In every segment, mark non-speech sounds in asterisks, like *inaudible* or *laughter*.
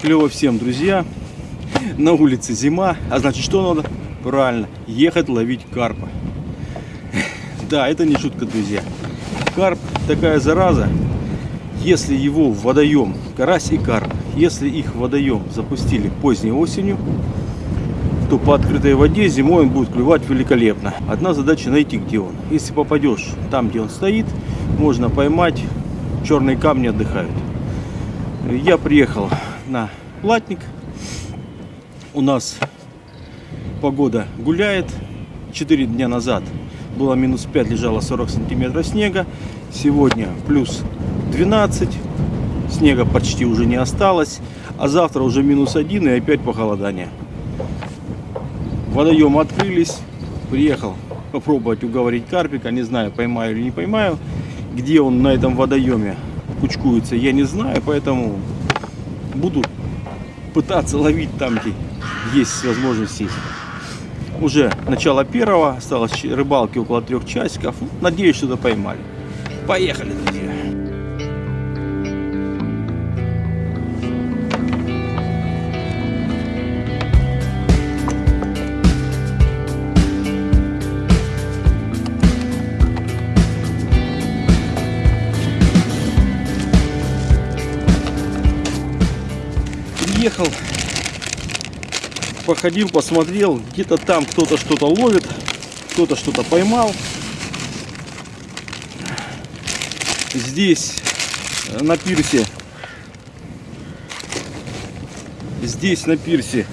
Клево всем, друзья. На улице зима, а значит что надо? Правильно, ехать ловить карпа. Да, это не шутка, друзья. Карп такая зараза, если его в водоем, карась и карп, если их в водоем запустили поздней осенью, то по открытой воде зимой он будет клевать великолепно. Одна задача найти, где он. Если попадешь там, где он стоит, можно поймать. Черные камни отдыхают. Я приехал на платник. У нас погода гуляет. 4 дня назад было минус 5, лежало 40 сантиметров снега. Сегодня плюс 12. Снега почти уже не осталось. А завтра уже минус 1 и опять похолодание. Водоемы открылись. Приехал попробовать уговорить карпика. Не знаю, поймаю или не поймаю. Где он на этом водоеме кучкуется, я не знаю. Поэтому буду пытаться ловить там, где есть возможность сесть. Уже начало первого, осталось рыбалки около трех часиков. Надеюсь, что-то поймали. Поехали, друзья. Приехал, походил, посмотрел, где-то там кто-то что-то ловит, кто-то что-то поймал. Здесь э, на пирсе, здесь на пирсе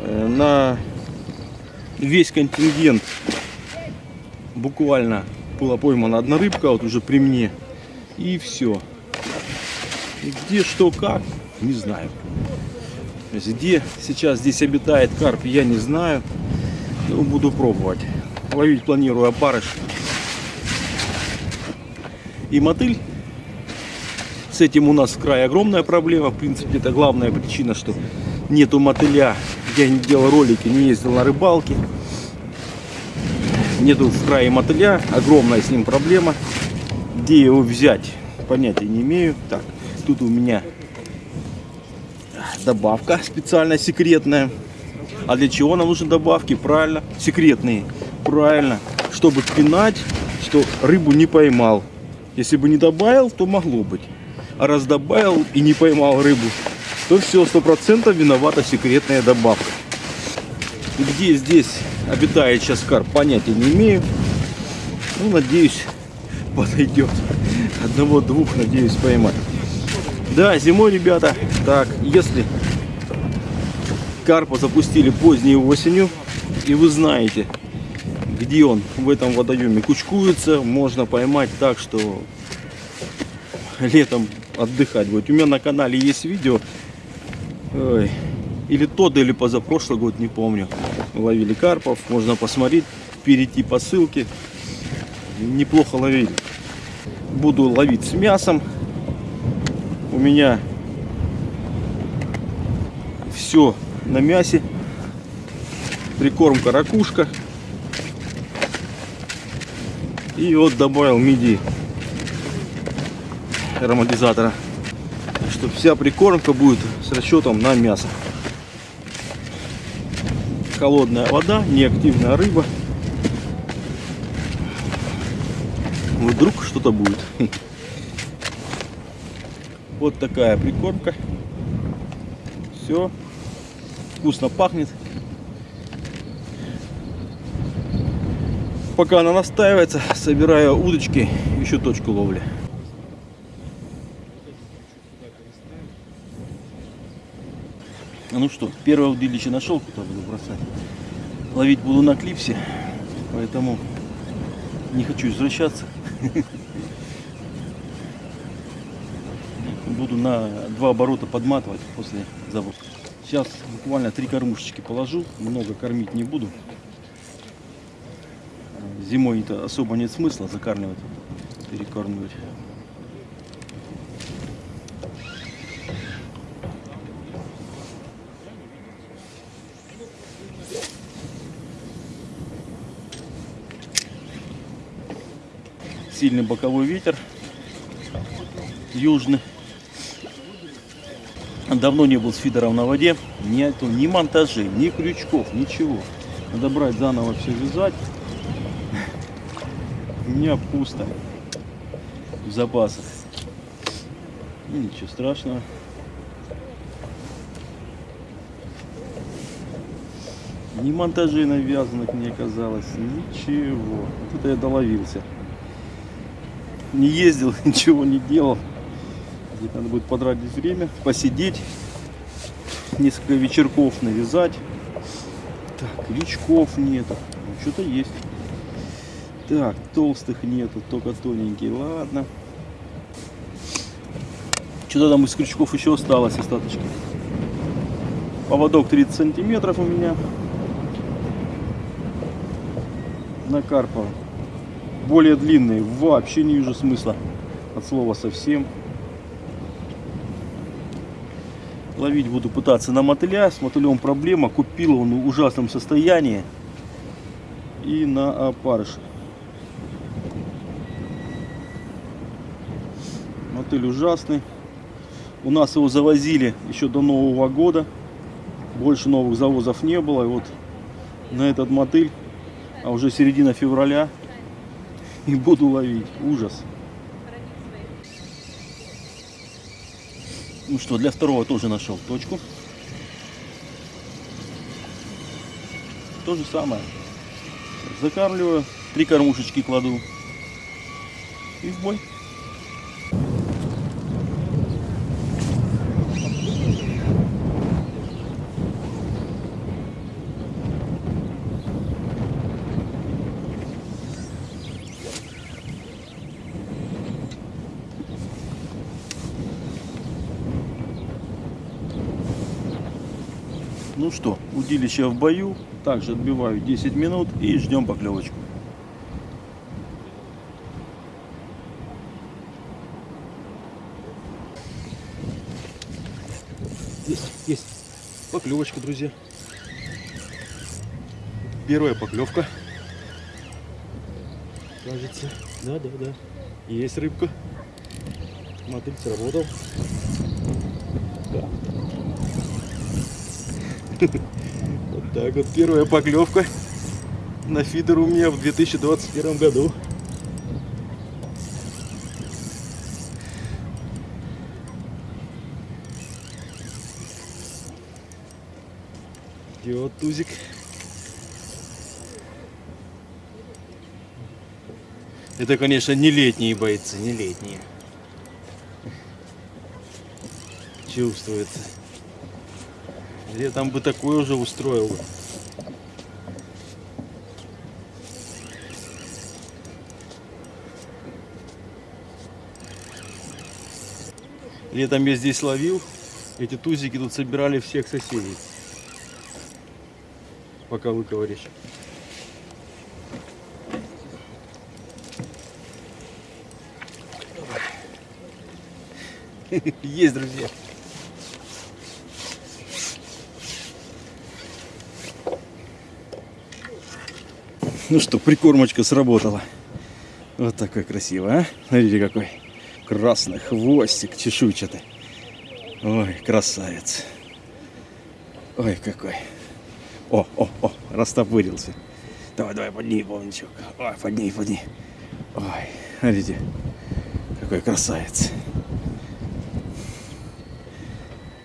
э, на весь контингент буквально была поймана одна рыбка, вот уже при мне, и все. И где что как, не знаю. Где сейчас здесь обитает карп, я не знаю. Но буду пробовать. Ловить планирую опарыш и мотыль. С этим у нас в крае огромная проблема. В принципе, это главная причина, что нету мотыля. Я не делал ролики, не ездил на рыбалки. Нету в крае мотыля. Огромная с ним проблема. Где его взять, понятия не имею. Так, тут у меня добавка специальная, секретная. А для чего нам нужны добавки? Правильно, секретные. Правильно, чтобы пинать, что рыбу не поймал. Если бы не добавил, то могло быть. А раз добавил и не поймал рыбу, то все, сто процентов виновата секретная добавка. Где здесь обитает сейчас карп, понятия не имею. Ну, надеюсь, *laughs* подойдет. Одного-двух, надеюсь, поймать. Да, зимой, ребята, так, если карпа запустили поздней осенью, и вы знаете, где он в этом водоеме кучкуется, можно поймать так, что летом отдыхать будет. У меня на канале есть видео, ой, или тот, или позапрошлый год, не помню, ловили карпов, можно посмотреть, перейти по ссылке, неплохо ловили. Буду ловить с мясом, у меня все на мясе. Прикормка ракушка. И вот добавил миди ароматизатора. Что вся прикормка будет с расчетом на мясо. Холодная вода, неактивная рыба. Вдруг что-то будет. *laughs* Вот такая прикормка. Все. Вкусно пахнет. Пока она настаивается, собираю удочки, еще точку ловли. Ну что, первое удилище нашел, куда буду бросать. Ловить буду на клипсе, поэтому не хочу возвращаться. *laughs* буду на два оборота подматывать после заброски. Сейчас буквально три кормушечки положу, много кормить не буду. Зимой это особо нет смысла закармливать, перекармливать. Сильный боковой ветер, южный. Давно не был с фидером на воде. Нету ни монтажей, ни крючков, ничего. Надо брать заново все вязать. У меня пусто в запасах. Ну, ничего страшного. Ни монтажей навязанных не оказалось, ничего. Вот это я доловился. Не ездил, *laughs* ничего не делал. Надо будет потратить время, посидеть, несколько вечерков навязать. Так, крючков нету. Ну, что-то есть. Так, толстых нету, только тоненькие. Ладно. Что-то там из крючков еще осталось остаточки. Поводок 30 сантиметров у меня. На карпа. Более длинный. Вообще не вижу смысла. От слова совсем. Ловить буду пытаться на мотыля. С мотылем проблема. Купил он в ужасном состоянии. И на опарыш. Мотыль ужасный. У нас его завозили еще до Нового года. Больше новых завозов не было. И вот на этот мотыль, а уже середина февраля, и буду ловить. Ужас. Ну что, для второго тоже нашел точку. То же самое. Закармливаю, три кормушечки кладу и в бой. Ну что, удилище в бою. Также отбиваю 10 минут и ждем поклевочку. Есть, есть поклевочка, друзья. Первая поклевка. Кажется. Да, да, да. Есть рыбка. Мотыль сработал. Вот так вот первая поклевка на фидер у меня в 2021 году. Идет тузик. Это, конечно, не летние бойцы, не летние. Чувствуется. Летом бы такой уже устроил. Летом я здесь ловил. Эти тузики тут собирали всех соседей. Пока выковыришь. *laughs* Есть, друзья. *laughs* Ну что, прикормочка сработала. Вот такой красивый, а? Смотрите какой. Красный хвостик чешуйчатый. Ой, красавец. Ой, какой. О, о, о, растопырился. Давай, давай, подними, полничок. Ой, подними, подними. Ой, смотрите, какой красавец.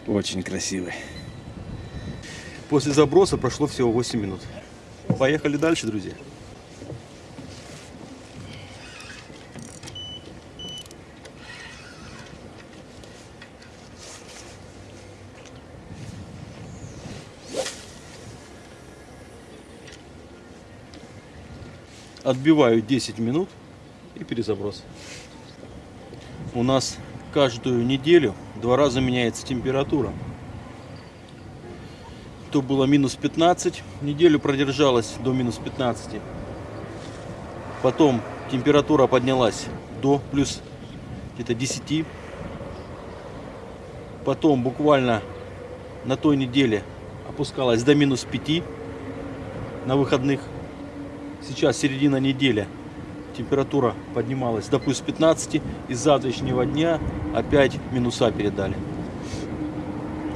Очень красивый. После заброса прошло всего 8 минут. Поехали дальше, друзья. Отбиваю 10 минут и перезаброс. У нас каждую неделю два раза меняется температура. То было минус 15, неделю продержалась до минус 15. Потом температура поднялась до плюс где-то 10. Потом буквально на той неделе опускалась до минус 5 на выходных. Сейчас середина недели. Температура поднималась до плюс 15. И завтрашнего дня опять минуса передали.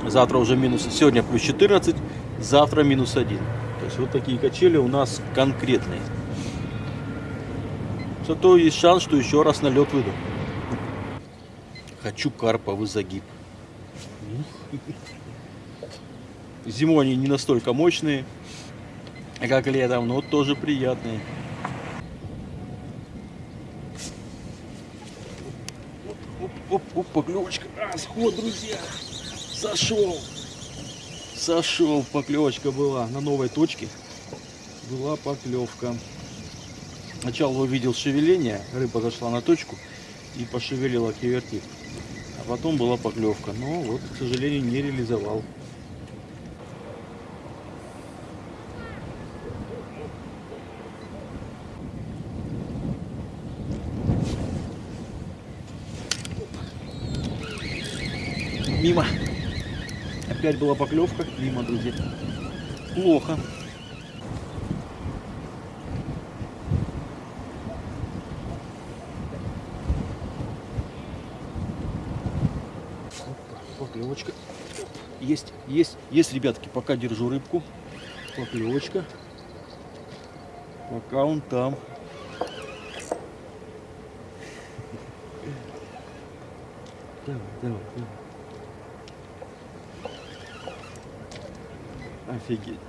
Завтра уже минус, сегодня плюс 14, завтра минус 1. То есть вот такие качели у нас конкретные. Зато есть шанс, что еще раз на лед выйду. Хочу карповый загиб. Зимой они не настолько мощные, как летом, но тоже приятные. Оп, оп, поклевочка. А, сход, друзья. Сошел. Сошел, поклевочка была на новой точке. Была поклевка. Сначала увидел шевеление, рыба зашла на точку и пошевелила кивертик. А потом была поклевка. Но вот, к сожалению, не реализовал. Мимо. Опять была поклевка. Мимо, друзья. Плохо. Поклевочка. Есть, есть, есть, ребятки, пока держу рыбку. Поклевочка. Пока он там. Давай, давай, давай. Офигеть.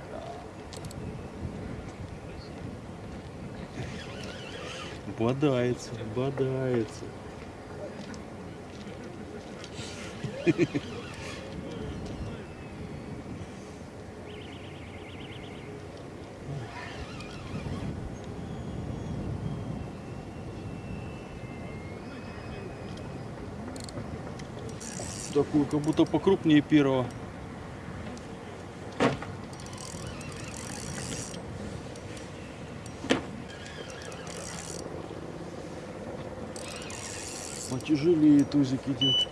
Бодается, бодается. Такую, как будто покрупнее первого. Потяжелее тузик идет.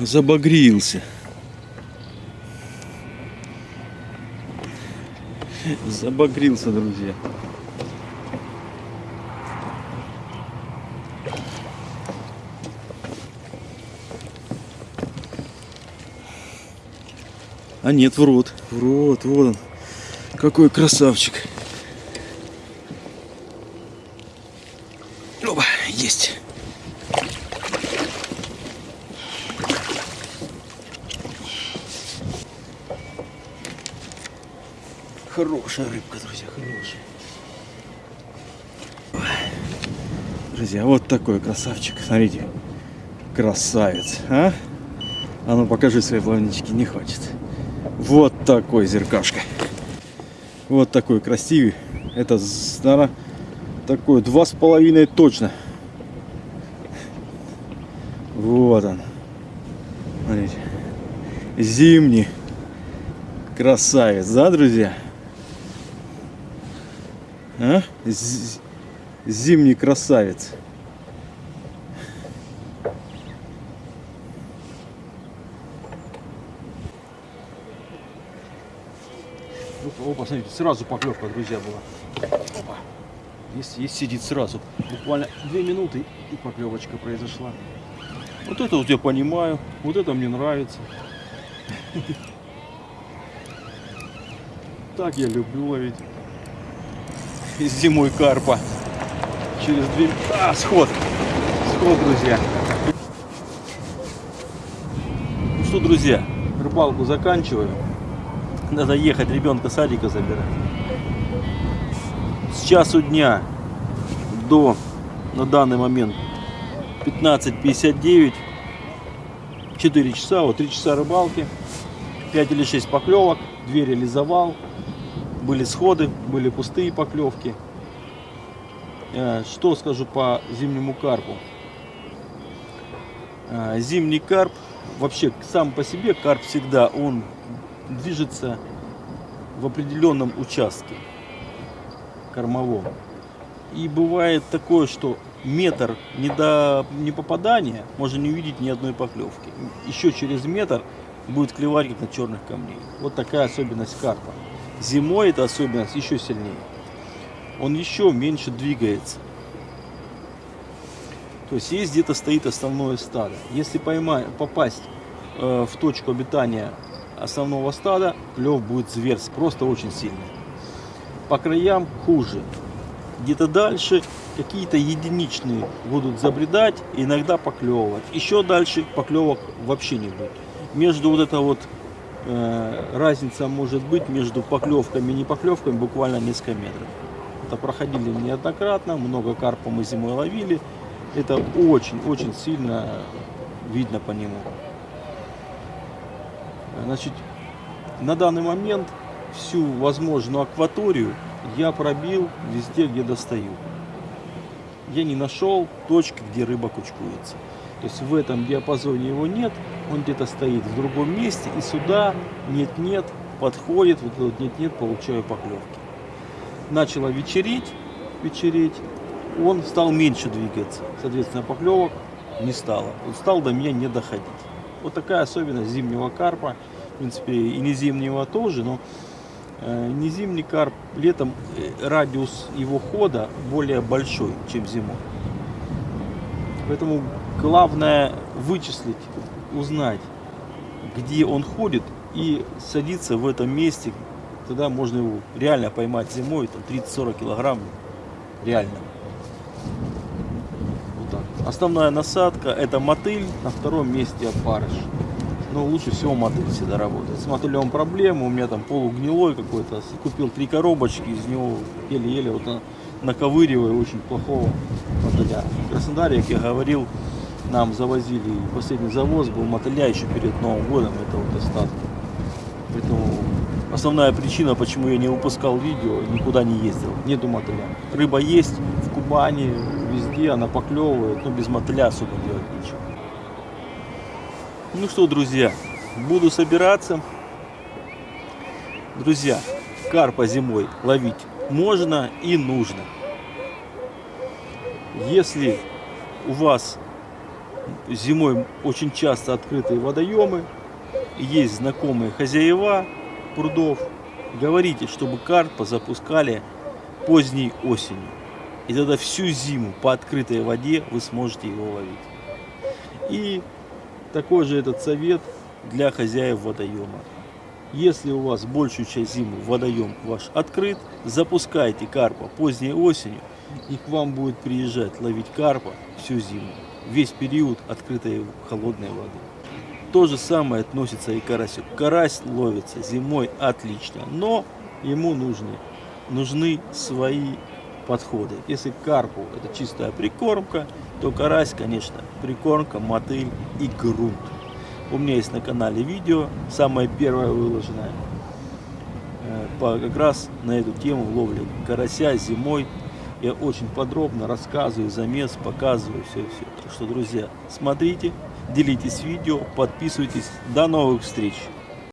Забагрился. Забагрился, друзья. А нет, в рот. В рот, вот он. Какой красавчик. Оба, есть. Хорошая рыбка, друзья, хорошая. Друзья, вот такой красавчик. Смотрите. Красавец, а? А ну покажи свои плавнички, не хватит. Такой зеркашка. Вот такой красивый. Это, наверное, такой два с половиной точно. Вот он. Смотрите. Зимний. Красавец, да, друзья? А? Зимний красавец. Опа, посмотрите, сразу поклевка, друзья, была. Опа. Есть, есть сидит сразу. Буквально две минуты и поклевочка произошла. Вот это вот я понимаю, вот это мне нравится. Так я люблю ловить зимой карпа. Через две... А, сход! Сход, друзья. Ну что, друзья, рыбалку заканчиваю. *laughs* Надо ехать ребенка садика забирать. С часу дня до, на данный момент, 15.59. 4 часа, вот 3 часа рыбалки. 5 или 6 поклевок. 2 реализовал. Были сходы, были пустые поклевки. Э, что скажу по зимнему карпу? Э, зимний карп, вообще сам по себе карп всегда, он движется в определенном участке кормовом. И бывает такое, что метр не до не попадания можно не увидеть ни одной поклевки. Еще через метр будет клевать на черных камней. Вот такая особенность карпа. Зимой эта особенность еще сильнее. Он еще меньше двигается. То есть есть где-то стоит основное стадо. Если поймать, попасть э, в точку обитания основного стада, клев будет зверский, просто очень сильный. По краям хуже. Где-то дальше какие-то единичные будут забредать, иногда поклевывать. Еще дальше поклевок вообще не будет. Между вот это вот э, разница может быть между поклевками и не поклевками буквально несколько метров. Это проходили неоднократно, много карпа мы зимой ловили. Это очень-очень сильно видно по нему. Значит, на данный момент всю возможную акваторию я пробил везде, где достаю. Я не нашел точки, где рыба кучкуется. То есть в этом диапазоне его нет, он где-то стоит в другом месте, и сюда нет-нет, подходит, вот нет-нет, получаю поклевки. Начало вечереть, вечереть, он стал меньше двигаться, соответственно поклевок не стало, он стал до меня не доходить. Вот такая особенность зимнего карпа, в принципе и не зимнего тоже, но э, не зимний карп, летом э, радиус его хода более большой, чем зимой. Поэтому главное вычислить, узнать, где он ходит и садиться в этом месте. Тогда можно его реально поймать зимой, там 30-40 килограмм, реально. Основная насадка это мотыль, на втором месте опарыш. Но лучше всего мотыль всегда работает. С мотылем проблема, у меня там полугнилой какой-то. Купил три коробочки, из него еле-еле вот наковыриваю очень плохого мотыля. В Краснодаре, как я говорил, нам завозили, последний завоз был мотыля еще перед Новым годом, это вот остатки. Поэтому основная причина, почему я не выпускал видео, никуда не ездил, нету мотыля. Рыба есть в Кубани, везде она поклевывает, но без мотыля особо делать нечего. Ну что, друзья, буду собираться. Друзья, карпа зимой ловить можно и нужно. Если у вас зимой очень часто открытые водоемы, есть знакомые хозяева прудов, говорите, чтобы карпа запускали поздней осенью. И тогда всю зиму по открытой воде вы сможете его ловить. И такой же этот совет для хозяев водоема. Если у вас большую часть зимы водоем ваш открыт, запускайте карпа поздней осенью, и к вам будет приезжать ловить карпа всю зиму, весь период открытой холодной воды. То же самое относится и к карасю. Карась ловится зимой отлично, но ему нужны, нужны свои подходы. Если карпу это чистая прикормка, то карась, конечно, прикормка, мотыль и грунт. У меня есть на канале видео, самое первое выложенное, э, как раз на эту тему ловли карася зимой. Я очень подробно рассказываю замес, показываю все-все. Так что, друзья, смотрите, делитесь видео, подписывайтесь. До новых встреч!